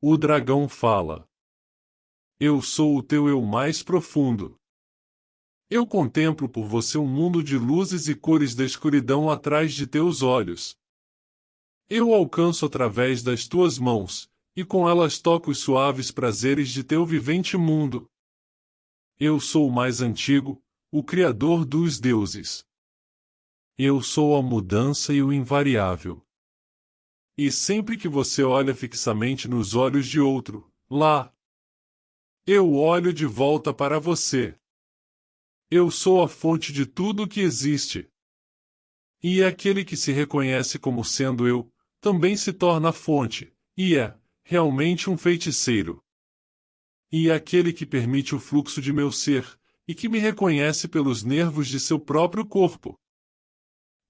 O dragão fala. Eu sou o teu eu mais profundo. Eu contemplo por você um mundo de luzes e cores da escuridão atrás de teus olhos. Eu alcanço através das tuas mãos, e com elas toco os suaves prazeres de teu vivente mundo. Eu sou o mais antigo, o Criador dos deuses. Eu sou a mudança e o invariável. E sempre que você olha fixamente nos olhos de outro, lá, eu olho de volta para você. Eu sou a fonte de tudo que existe. E aquele que se reconhece como sendo eu, também se torna a fonte, e é, realmente um feiticeiro. E aquele que permite o fluxo de meu ser, e que me reconhece pelos nervos de seu próprio corpo.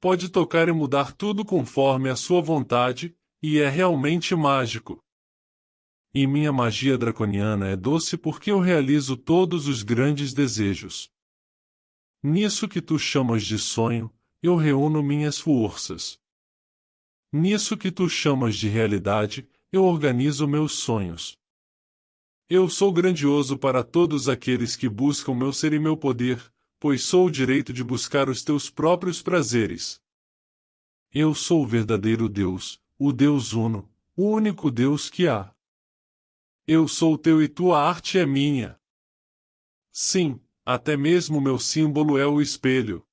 Pode tocar e mudar tudo conforme a sua vontade, e é realmente mágico. E minha magia draconiana é doce porque eu realizo todos os grandes desejos. Nisso que tu chamas de sonho, eu reúno minhas forças. Nisso que tu chamas de realidade, eu organizo meus sonhos. Eu sou grandioso para todos aqueles que buscam meu ser e meu poder, pois sou o direito de buscar os teus próprios prazeres. Eu sou o verdadeiro Deus, o Deus Uno, o único Deus que há. Eu sou teu e tua arte é minha. Sim, até mesmo meu símbolo é o espelho.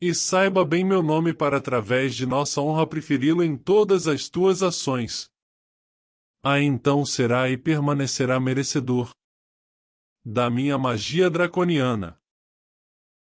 E saiba bem meu nome para através de nossa honra preferi-lo em todas as tuas ações. Aí então será e permanecerá merecedor da minha magia draconiana.